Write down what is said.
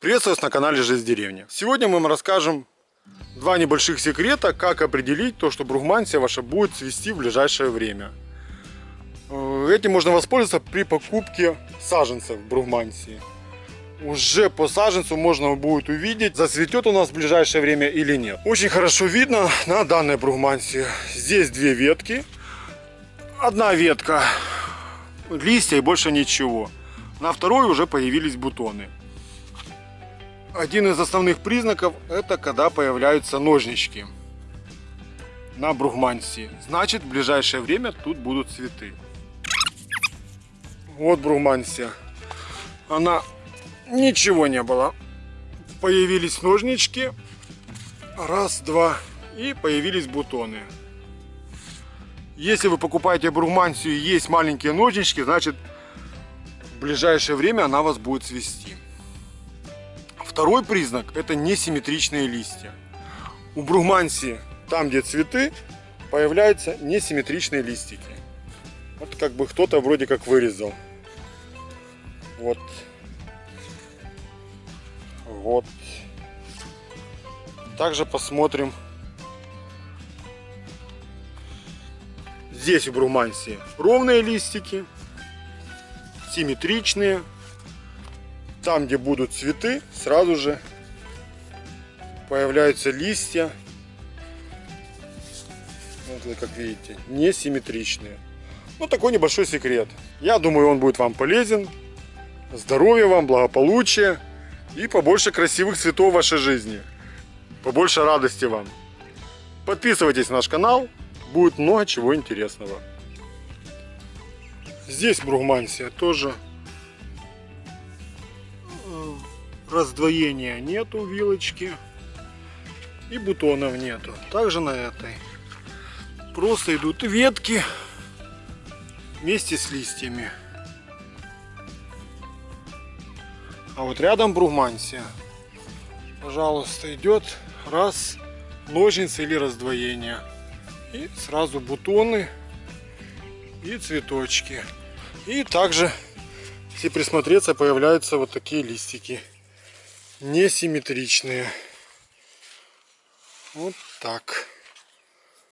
Приветствую вас на канале Жизнь в деревне. Сегодня мы вам расскажем два небольших секрета, как определить то, что бругмансия ваша будет цвести в ближайшее время. Э, Этим можно воспользоваться при покупке саженцев бругмансии. Уже по саженцу можно будет увидеть, зацветет у нас в ближайшее время или нет. Очень хорошо видно на данной бругмансии. Здесь две ветки. Одна ветка, листья и больше ничего. На второй уже появились бутоны. Один из основных признаков это когда появляются ножнички на бругмансии. Значит в ближайшее время тут будут цветы. Вот бругмансия. Она ничего не было. Появились ножнички. Раз, два. И появились бутоны. Если вы покупаете бругмансию и есть маленькие ножнички, значит в ближайшее время она вас будет цвести. Второй признак это несимметричные листья. У бругмансии, там где цветы, появляются несимметричные листики. Вот как бы кто-то вроде как вырезал. Вот. Вот. Также посмотрим. Здесь у бругмансии ровные листики, симметричные. Там, где будут цветы, сразу же появляются листья. Вот, как видите, несимметричные. Ну, такой небольшой секрет. Я думаю, он будет вам полезен. Здоровья вам, благополучия и побольше красивых цветов в вашей жизни. Побольше радости вам. Подписывайтесь на наш канал, будет много чего интересного. Здесь бругмансия тоже раздвоения нету вилочки и бутонов нету. Также на этой просто идут ветки вместе с листьями. А вот рядом бругмансия. Пожалуйста, идет раз ножницы или раздвоение. И сразу бутоны и цветочки. И также, если присмотреться, появляются вот такие листики. Несимметричные. Вот так.